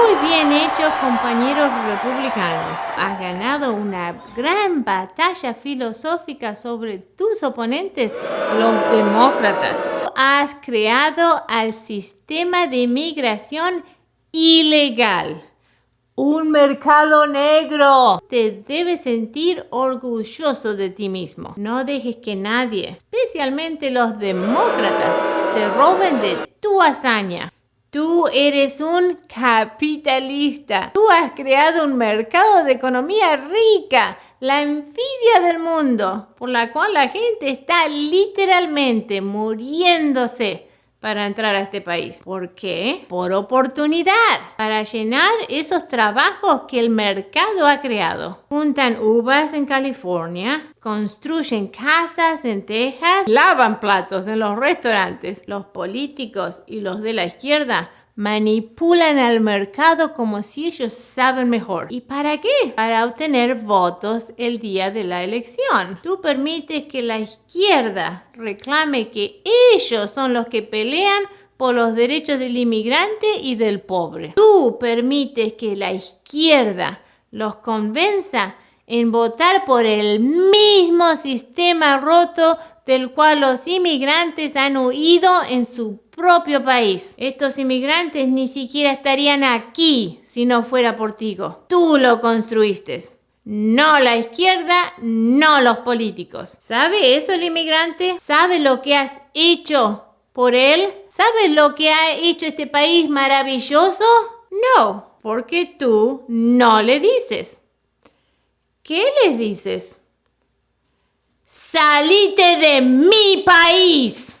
Muy bien hecho, compañeros republicanos. Has ganado una gran batalla filosófica sobre tus oponentes, los demócratas. Has creado al sistema de migración ilegal. Un mercado negro. Te debes sentir orgulloso de ti mismo. No dejes que nadie, especialmente los demócratas, te roben de tu hazaña. Tú eres un capitalista. Tú has creado un mercado de economía rica, la envidia del mundo, por la cual la gente está literalmente muriéndose para entrar a este país. ¿Por qué? Por oportunidad, para llenar esos trabajos que el mercado ha creado. Juntan uvas en California, construyen casas en Texas, lavan platos en los restaurantes. Los políticos y los de la izquierda manipulan al mercado como si ellos saben mejor. ¿Y para qué? Para obtener votos el día de la elección. Tú permites que la izquierda reclame que ellos son los que pelean por los derechos del inmigrante y del pobre. Tú permites que la izquierda los convenza en votar por el mismo sistema roto del cual los inmigrantes han huido en su propio país. Estos inmigrantes ni siquiera estarían aquí si no fuera por ti. Tú lo construiste. No la izquierda, no los políticos. ¿Sabe eso el inmigrante? ¿Sabe lo que has hecho por él? ¿Sabe lo que ha hecho este país maravilloso? No, porque tú no le dices. ¿Qué les dices? Salite de mi país.